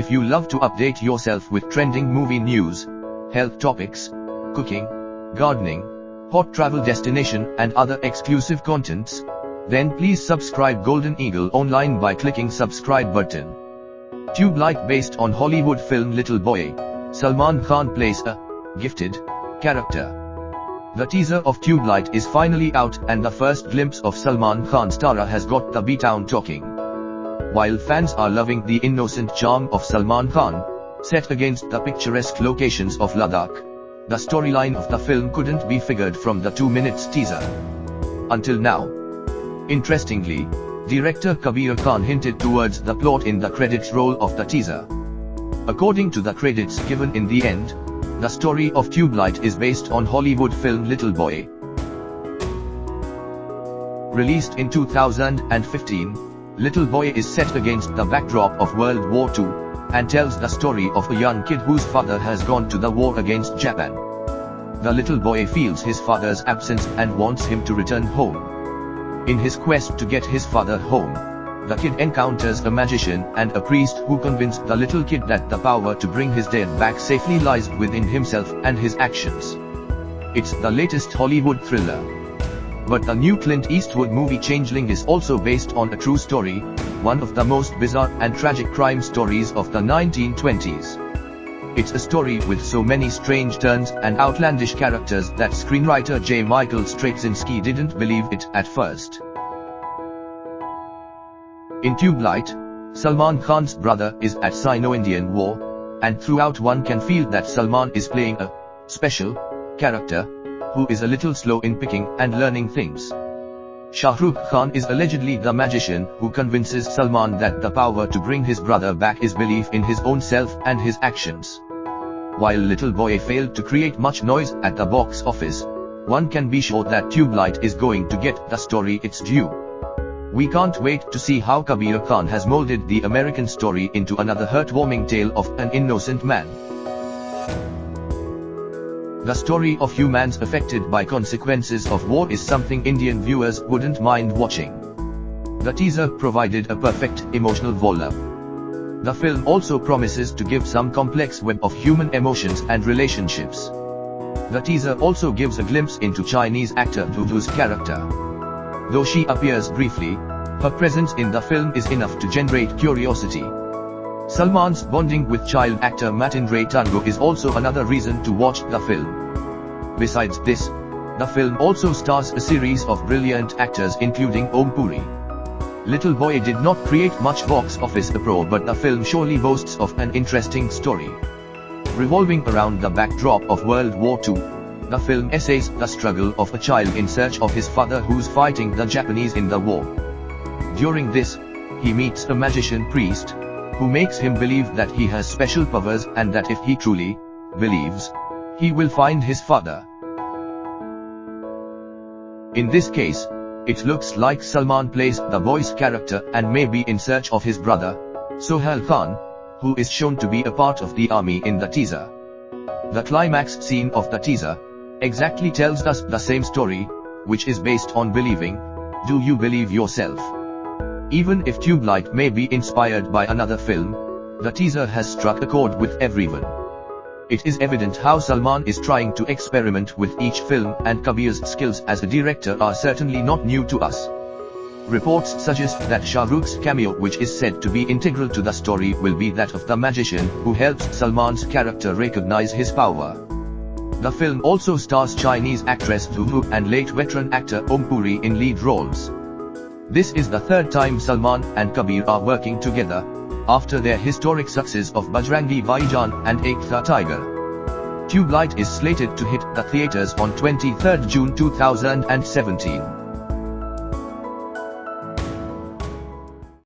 If you love to update yourself with trending movie news, health topics, cooking, gardening, hot travel destination and other exclusive contents, then please subscribe Golden Eagle online by clicking subscribe button. Tube Light based on Hollywood film Little Boy, Salman Khan plays a gifted character. The teaser of Tube Light is finally out and the first glimpse of Salman Khan's Tara has got the B-Town talking. While fans are loving the innocent charm of Salman Khan, set against the picturesque locations of Ladakh, the storyline of the film couldn't be figured from the two minutes teaser. Until now. Interestingly, director Kabir Khan hinted towards the plot in the credits roll of the teaser. According to the credits given in the end, the story of Tube Light is based on Hollywood film Little Boy. Released in 2015, Little Boy is set against the backdrop of World War II, and tells the story of a young kid whose father has gone to the war against Japan. The little boy feels his father's absence and wants him to return home. In his quest to get his father home, the kid encounters a magician and a priest who convince the little kid that the power to bring his dead back safely lies within himself and his actions. It's the latest Hollywood thriller. But the new Clint Eastwood movie Changeling is also based on a true story, one of the most bizarre and tragic crime stories of the 1920s. It's a story with so many strange turns and outlandish characters that screenwriter J. Michael Straczynski didn't believe it at first. In Tube Light, Salman Khan's brother is at Sino-Indian war, and throughout one can feel that Salman is playing a special character who is a little slow in picking and learning things. Shah Rukh Khan is allegedly the magician who convinces Salman that the power to bring his brother back is belief in his own self and his actions. While Little Boy failed to create much noise at the box office, one can be sure that Tube Light is going to get the story its due. We can't wait to see how Kabir Khan has molded the American story into another heartwarming tale of an innocent man. The story of humans affected by consequences of war is something Indian viewers wouldn't mind watching. The teaser provided a perfect emotional volley. The film also promises to give some complex web of human emotions and relationships. The teaser also gives a glimpse into Chinese actor Dudu's character. Though she appears briefly, her presence in the film is enough to generate curiosity. Salman's bonding with child actor Ray Tungo is also another reason to watch the film. Besides this, the film also stars a series of brilliant actors including Om Puri. Little Boy did not create much box office uproar but the film surely boasts of an interesting story. Revolving around the backdrop of World War II, the film essays the struggle of a child in search of his father who's fighting the Japanese in the war. During this, he meets a magician priest, who makes him believe that he has special powers and that if he truly believes, he will find his father. In this case, it looks like Salman plays the boy's character and may be in search of his brother, Sohail Khan, who is shown to be a part of the army in the teaser. The climax scene of the teaser, exactly tells us the same story, which is based on believing, do you believe yourself? Even if Tube Light may be inspired by another film, the teaser has struck a chord with everyone. It is evident how Salman is trying to experiment with each film and Kabir's skills as a director are certainly not new to us. Reports suggest that Shah Rukh's cameo which is said to be integral to the story will be that of the magician who helps Salman's character recognize his power. The film also stars Chinese actress Dudu and late veteran actor Om Puri in lead roles. This is the third time Salman and Kabir are working together, after their historic success of Bajrangi Bhaijaan and Ek Tha Tiger. Tube Light is slated to hit the theaters on 23 June 2017.